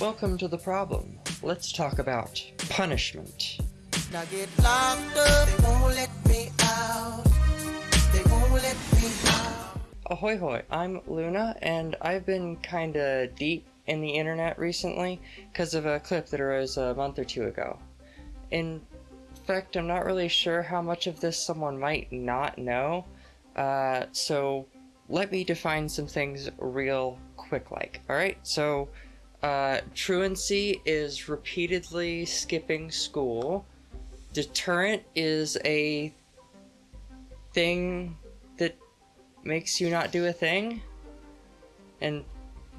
Welcome to the problem. Let's talk about punishment. Now get locked up, they won't let me out. They won't let me out. Ahoy hoy, I'm Luna, and I've been kinda deep in the internet recently because of a clip that arose a month or two ago. In fact, I'm not really sure how much of this someone might not know, uh, so let me define some things real quick like. Alright, so uh, truancy is repeatedly skipping school. Deterrent is a thing that makes you not do a thing. And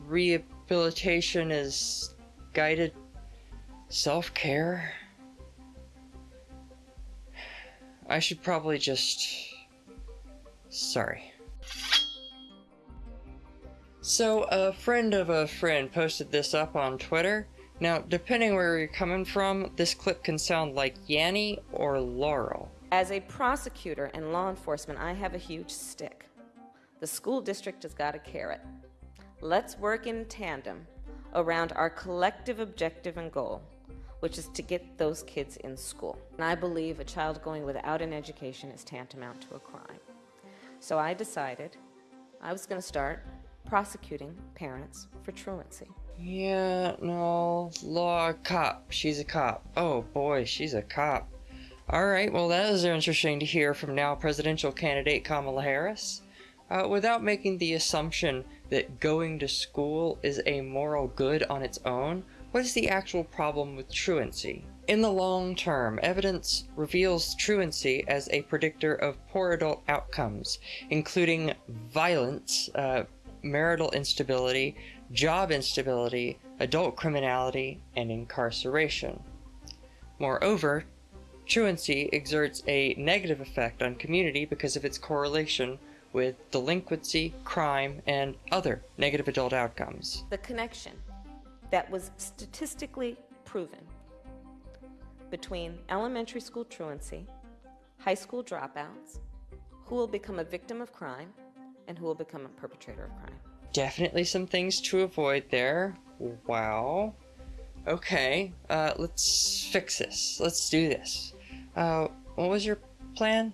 rehabilitation is guided self-care. I should probably just... Sorry. So, a friend of a friend posted this up on Twitter. Now, depending where you're coming from, this clip can sound like Yanny or Laurel. As a prosecutor and law enforcement, I have a huge stick. The school district has got a carrot. Let's work in tandem around our collective objective and goal, which is to get those kids in school. And I believe a child going without an education is tantamount to a crime. So I decided I was going to start prosecuting parents for truancy. Yeah, no, law cop. She's a cop. Oh boy, she's a cop. Alright, well that is interesting to hear from now presidential candidate Kamala Harris. Uh, without making the assumption that going to school is a moral good on its own, what is the actual problem with truancy? In the long term, evidence reveals truancy as a predictor of poor adult outcomes, including violence, uh, marital instability, job instability, adult criminality, and incarceration. Moreover, truancy exerts a negative effect on community because of its correlation with delinquency, crime, and other negative adult outcomes. The connection that was statistically proven between elementary school truancy, high school dropouts, who will become a victim of crime, and who will become a perpetrator of crime. Definitely some things to avoid there. Wow. Okay, uh, let's fix this. Let's do this. Uh, what was your plan?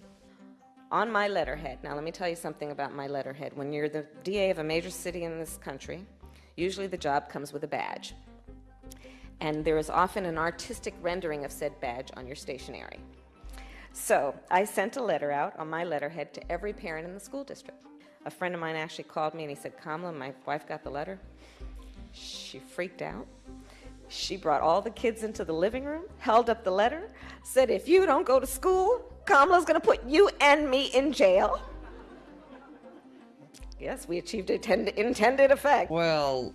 On my letterhead, now let me tell you something about my letterhead. When you're the DA of a major city in this country, usually the job comes with a badge. And there is often an artistic rendering of said badge on your stationery. So I sent a letter out on my letterhead to every parent in the school district. A friend of mine actually called me and he said, Kamala, my wife got the letter. She freaked out. She brought all the kids into the living room, held up the letter, said, if you don't go to school, Kamala's gonna put you and me in jail. Yes, we achieved a intended effect. Well,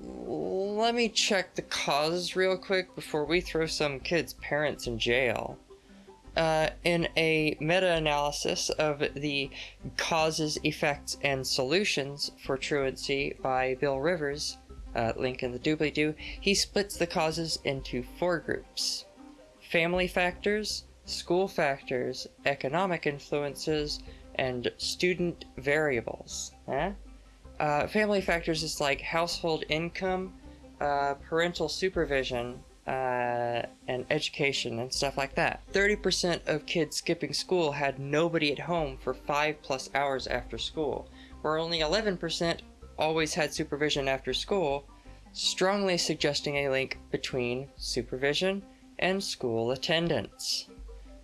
let me check the causes real quick before we throw some kids' parents in jail uh, in a meta-analysis of the causes, effects, and solutions for truancy by Bill Rivers, uh, link in the doobly-doo, he splits the causes into four groups. Family factors, school factors, economic influences, and student variables. Uh, family factors is like household income, uh, parental supervision, uh, and education and stuff like that. 30% of kids skipping school had nobody at home for 5 plus hours after school, where only 11% always had supervision after school, strongly suggesting a link between supervision and school attendance.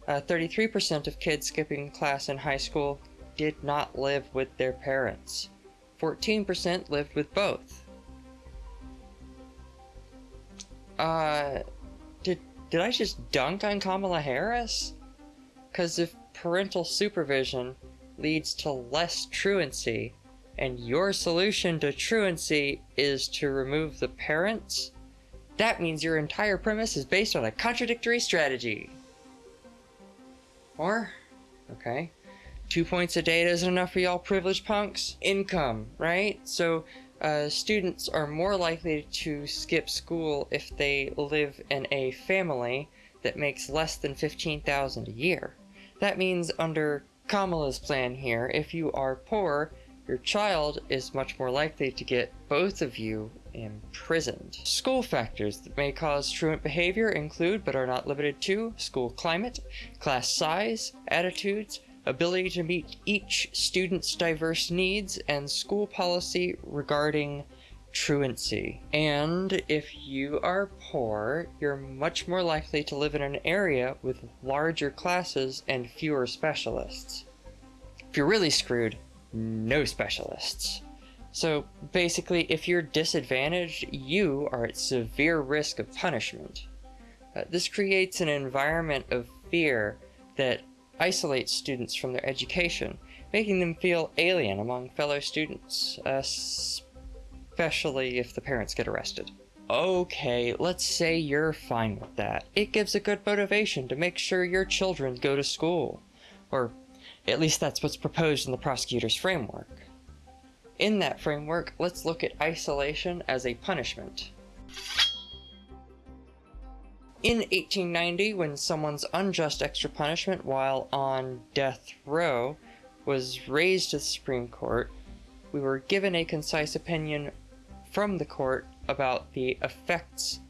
33% uh, of kids skipping class in high school did not live with their parents. 14% lived with both. Uh, did, did I just dunk on Kamala Harris? Because if parental supervision leads to less truancy, and your solution to truancy is to remove the parents, that means your entire premise is based on a contradictory strategy. Or, okay, two points of data isn't enough for y'all privileged punks? Income, right? So uh, students are more likely to skip school if they live in a family that makes less than 15000 a year. That means under Kamala's plan here, if you are poor, your child is much more likely to get both of you imprisoned. School factors that may cause truant behavior include, but are not limited to, school climate, class size, attitudes, ability to meet each student's diverse needs, and school policy regarding truancy. And if you are poor, you're much more likely to live in an area with larger classes and fewer specialists. If you're really screwed, no specialists. So basically, if you're disadvantaged, you are at severe risk of punishment. Uh, this creates an environment of fear that isolates students from their education, making them feel alien among fellow students, especially if the parents get arrested. Okay, let's say you're fine with that. It gives a good motivation to make sure your children go to school. Or at least that's what's proposed in the prosecutor's framework. In that framework, let's look at isolation as a punishment. In 1890, when someone's unjust extra punishment while on death row was raised to the Supreme Court, we were given a concise opinion from the court about the effects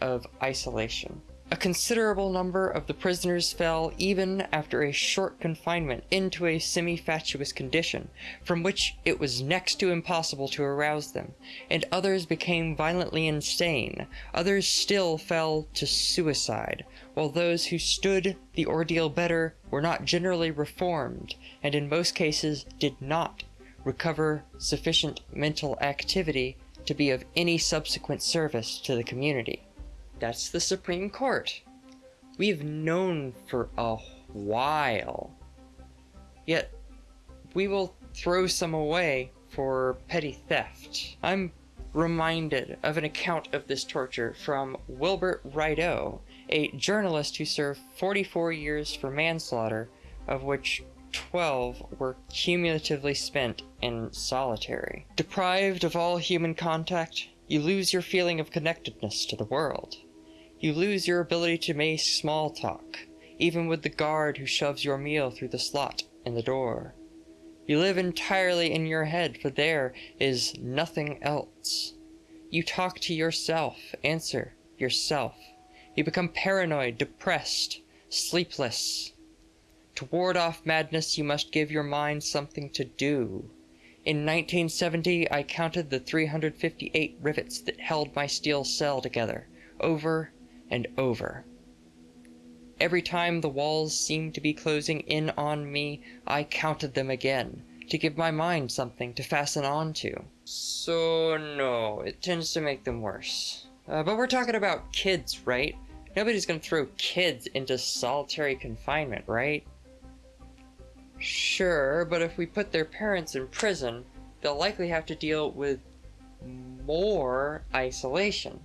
of isolation. A considerable number of the prisoners fell, even after a short confinement, into a semi-fatuous condition, from which it was next to impossible to arouse them, and others became violently insane, others still fell to suicide, while those who stood the ordeal better were not generally reformed, and in most cases did not recover sufficient mental activity to be of any subsequent service to the community. That's the Supreme Court. We've known for a while. Yet, we will throw some away for petty theft. I'm reminded of an account of this torture from Wilbert Rideau, a journalist who served 44 years for manslaughter, of which 12 were cumulatively spent in solitary. Deprived of all human contact, you lose your feeling of connectedness to the world. You lose your ability to make small talk, even with the guard who shoves your meal through the slot in the door. You live entirely in your head, for there is nothing else. You talk to yourself, answer yourself. You become paranoid, depressed, sleepless. To ward off madness, you must give your mind something to do. In 1970, I counted the 358 rivets that held my steel cell together, over and over. Every time the walls seemed to be closing in on me, I counted them again, to give my mind something to fasten onto. So no, it tends to make them worse. Uh, but we're talking about kids, right? Nobody's gonna throw kids into solitary confinement, right? Sure, but if we put their parents in prison, they'll likely have to deal with more isolation.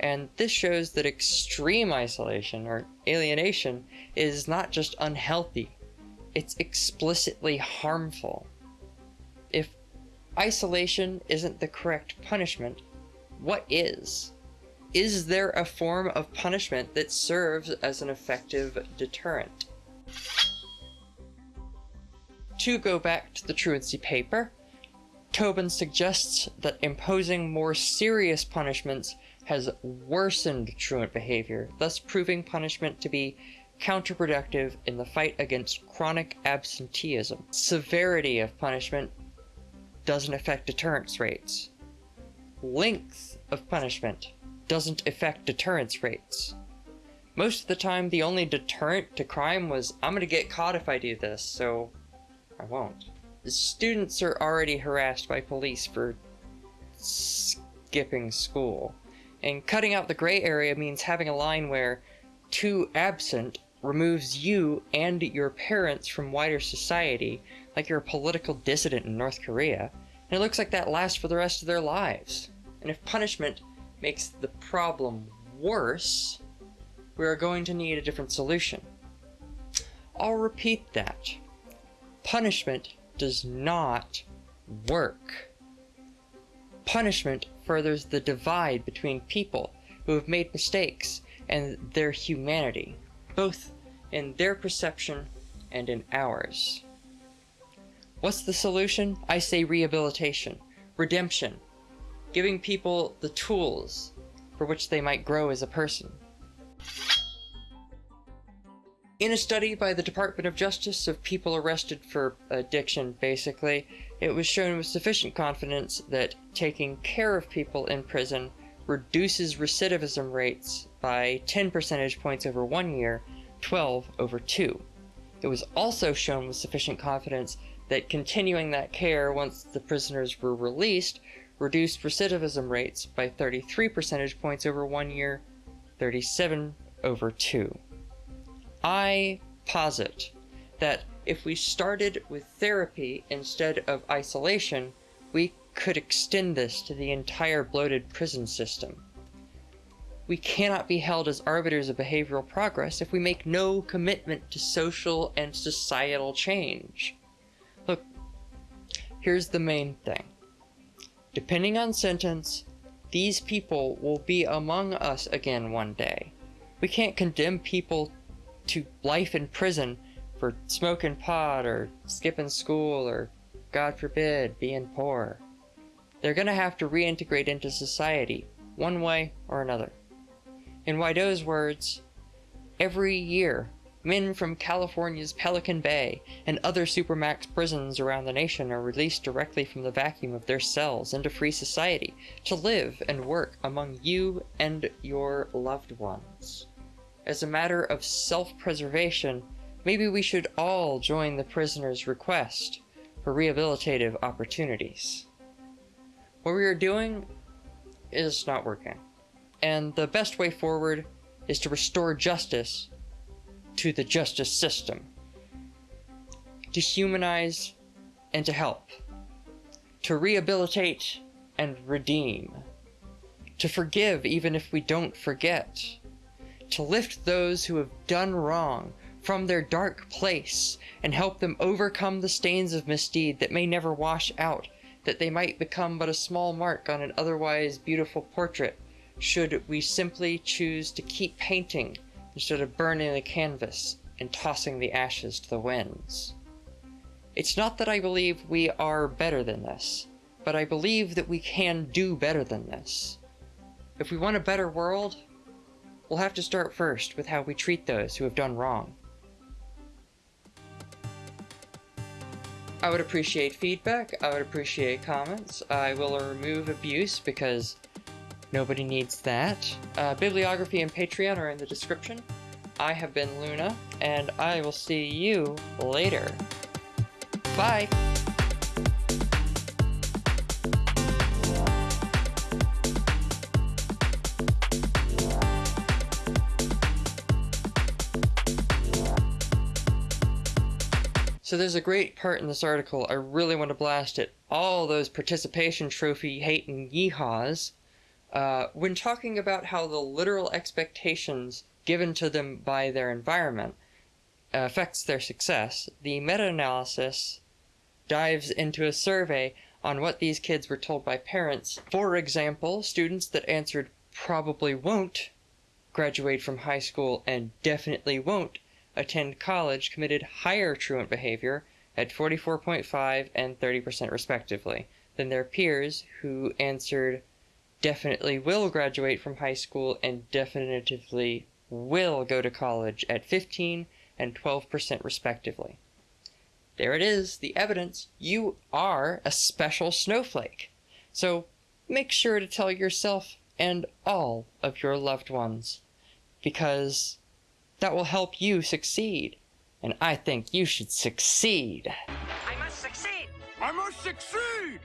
And this shows that extreme isolation or alienation is not just unhealthy, it's explicitly harmful. If isolation isn't the correct punishment, what is? Is there a form of punishment that serves as an effective deterrent? To go back to the truancy paper, Tobin suggests that imposing more serious punishments has worsened truant behavior, thus proving punishment to be counterproductive in the fight against chronic absenteeism. Severity of punishment doesn't affect deterrence rates. Length of punishment doesn't affect deterrence rates. Most of the time, the only deterrent to crime was, I'm gonna get caught if I do this, so I won't. Students are already harassed by police for skipping school. And cutting out the gray area means having a line where too absent removes you and your parents from wider society, like you're a political dissident in North Korea, and it looks like that lasts for the rest of their lives. And if punishment makes the problem worse, we are going to need a different solution. I'll repeat that. Punishment does not work. Punishment furthers the divide between people who have made mistakes and their humanity, both in their perception and in ours. What's the solution? I say rehabilitation, redemption. giving people the tools for which they might grow as a person. In a study by the Department of Justice of people arrested for addiction, basically, it was shown with sufficient confidence that taking care of people in prison reduces recidivism rates by 10 percentage points over one year, 12 over two. It was also shown with sufficient confidence that continuing that care once the prisoners were released reduced recidivism rates by 33 percentage points over one year, 37 over two. I posit that if we started with therapy instead of isolation, we could extend this to the entire bloated prison system. We cannot be held as arbiters of behavioral progress if we make no commitment to social and societal change. Look, here's the main thing. Depending on sentence, these people will be among us again one day. We can't condemn people to life in prison for smoking pot or skipping school or, God forbid, being poor. They're gonna have to reintegrate into society, one way or another. In Rideau's words, every year, men from California's Pelican Bay and other supermax prisons around the nation are released directly from the vacuum of their cells into free society to live and work among you and your loved ones. As a matter of self-preservation, maybe we should all join the prisoner's request for rehabilitative opportunities. What we are doing is not working, and the best way forward is to restore justice to the justice system, to humanize and to help, to rehabilitate and redeem, to forgive even if we don't forget, to lift those who have done wrong from their dark place and help them overcome the stains of misdeed that may never wash out, that they might become but a small mark on an otherwise beautiful portrait, should we simply choose to keep painting instead of burning the canvas and tossing the ashes to the winds. It's not that I believe we are better than this, but I believe that we can do better than this. If we want a better world, we'll have to start first with how we treat those who have done wrong. I would appreciate feedback, I would appreciate comments, I will remove abuse because nobody needs that. Uh, bibliography and Patreon are in the description. I have been Luna, and I will see you later. Bye! So there's a great part in this article, I really want to blast it. All those participation trophy hating yeehaws, uh, when talking about how the literal expectations given to them by their environment affects their success, the meta-analysis dives into a survey on what these kids were told by parents. For example, students that answered probably won't graduate from high school and definitely won't attend college committed higher truant behavior at 44.5 and 30% respectively than their peers who answered definitely will graduate from high school and definitively will go to college at 15 and 12% respectively. There it is, the evidence. You are a special snowflake. So make sure to tell yourself and all of your loved ones because that will help you succeed. And I think you should succeed. I must succeed! I must succeed!